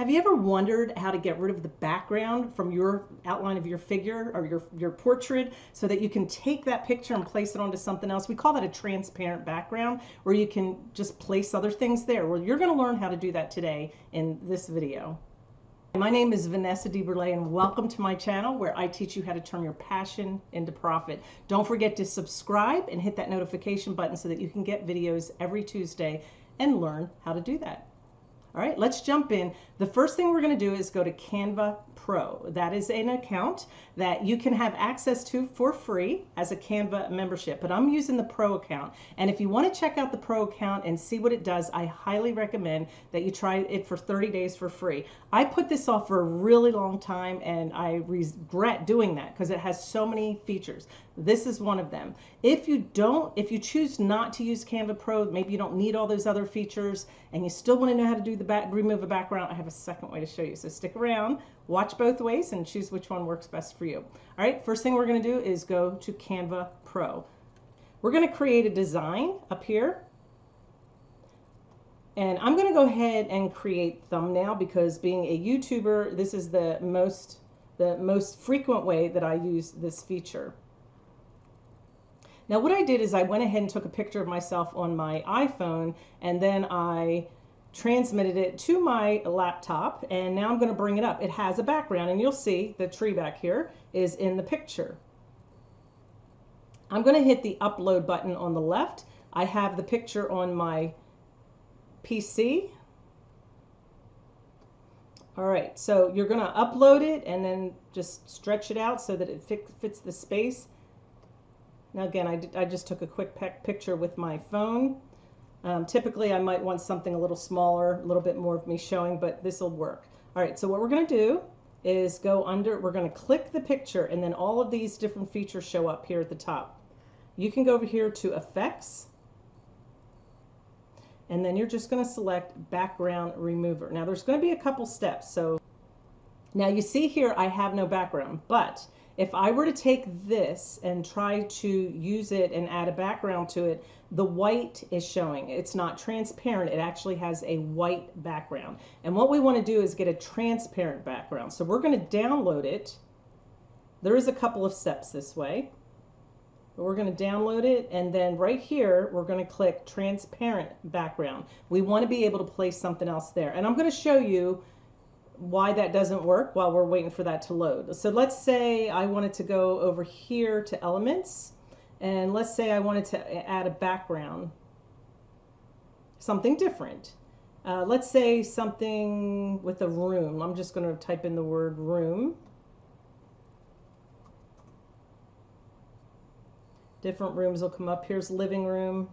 Have you ever wondered how to get rid of the background from your outline of your figure or your, your portrait so that you can take that picture and place it onto something else? We call that a transparent background where you can just place other things there. Well, you're going to learn how to do that today in this video. My name is Vanessa DeBurle and welcome to my channel where I teach you how to turn your passion into profit. Don't forget to subscribe and hit that notification button so that you can get videos every Tuesday and learn how to do that. All right, let's jump in. The first thing we're going to do is go to Canva Pro. That is an account that you can have access to for free as a Canva membership, but I'm using the Pro account. And if you want to check out the Pro account and see what it does, I highly recommend that you try it for 30 days for free. I put this off for a really long time and I regret doing that because it has so many features. This is one of them. If you don't, if you choose not to use Canva Pro, maybe you don't need all those other features and you still want to know how to do the back, remove a background, I have a second way to show you. So stick around, watch both ways and choose which one works best for you. All right, first thing we're going to do is go to Canva Pro. We're going to create a design up here. And I'm going to go ahead and create thumbnail because being a YouTuber, this is the most the most frequent way that I use this feature. Now what I did is I went ahead and took a picture of myself on my iPhone and then I transmitted it to my laptop and now I'm going to bring it up. It has a background and you'll see the tree back here is in the picture. I'm going to hit the upload button on the left. I have the picture on my PC. All right, so you're going to upload it and then just stretch it out so that it fits the space. Now again, I, I just took a quick picture with my phone. Um, typically I might want something a little smaller, a little bit more of me showing, but this will work. All right, so what we're gonna do is go under, we're gonna click the picture and then all of these different features show up here at the top. You can go over here to effects and then you're just gonna select background remover. Now there's gonna be a couple steps. So now you see here I have no background, but if I were to take this and try to use it and add a background to it, the white is showing. It's not transparent. It actually has a white background. And what we want to do is get a transparent background. So we're going to download it. There is a couple of steps this way. But we're going to download it and then right here we're going to click transparent background. We want to be able to place something else there. And I'm going to show you why that doesn't work while we're waiting for that to load. So let's say I wanted to go over here to elements and let's say I wanted to add a background, something different. Uh, let's say something with a room. I'm just going to type in the word room. Different rooms will come up. Here's living room.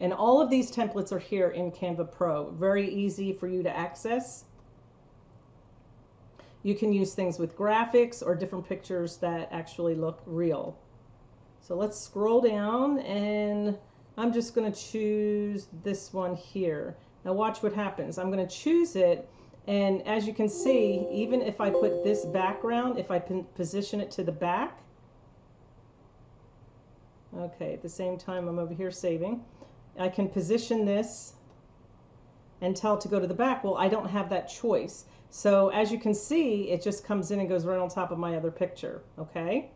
And all of these templates are here in Canva Pro. Very easy for you to access. You can use things with graphics or different pictures that actually look real. So let's scroll down and I'm just going to choose this one here. Now watch what happens. I'm going to choose it and as you can see, even if I put this background, if I position it to the back, okay, at the same time I'm over here saving. I can position this and tell to go to the back. Well, I don't have that choice. So as you can see, it just comes in and goes right on top of my other picture, okay?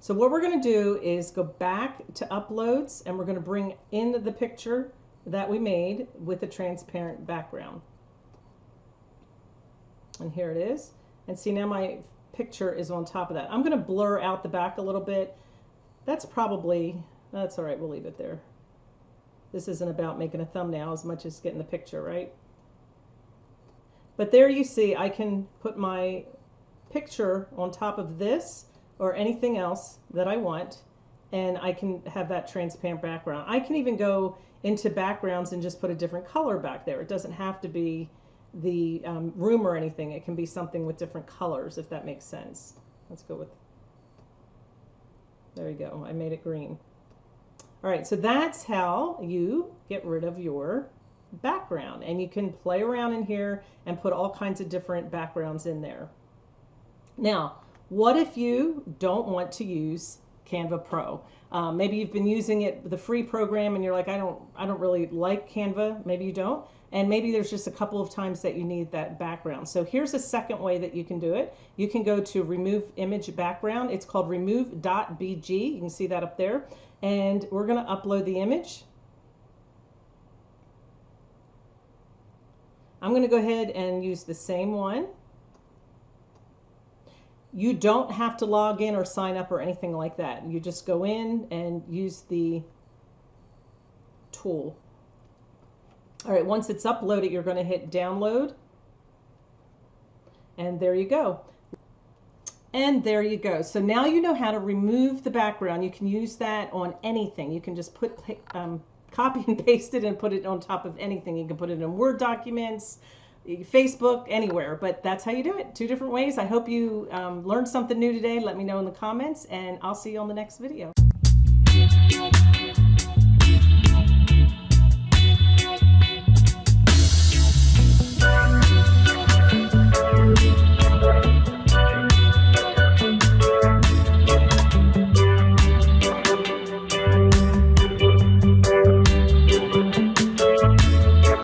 So what we're going to do is go back to uploads and we're going to bring in the picture that we made with a transparent background. And here it is. And see now my picture is on top of that. I'm going to blur out the back a little bit. That's probably, that's all right, we'll leave it there. This isn't about making a thumbnail as much as getting the picture, right? But there you see, I can put my picture on top of this or anything else that I want, and I can have that transparent background. I can even go into backgrounds and just put a different color back there. It doesn't have to be the um, room or anything. It can be something with different colors, if that makes sense. Let's go with, there you go, I made it green. All right, so that's how you get rid of your background. And you can play around in here and put all kinds of different backgrounds in there. Now, what if you don't want to use Canva Pro. Um, maybe you've been using it, the free program, and you're like, I don't, I don't really like Canva. Maybe you don't, and maybe there's just a couple of times that you need that background. So here's a second way that you can do it. You can go to Remove Image Background. It's called Remove.bg. You can see that up there, and we're going to upload the image. I'm going to go ahead and use the same one. You don't have to log in or sign up or anything like that. You just go in and use the tool. All right, once it's uploaded, you're going to hit download. And there you go. And there you go. So now you know how to remove the background. You can use that on anything. You can just put um, copy and paste it and put it on top of anything. You can put it in Word documents, Facebook, anywhere, but that's how you do it. Two different ways. I hope you um, learned something new today. Let me know in the comments, and I'll see you on the next video.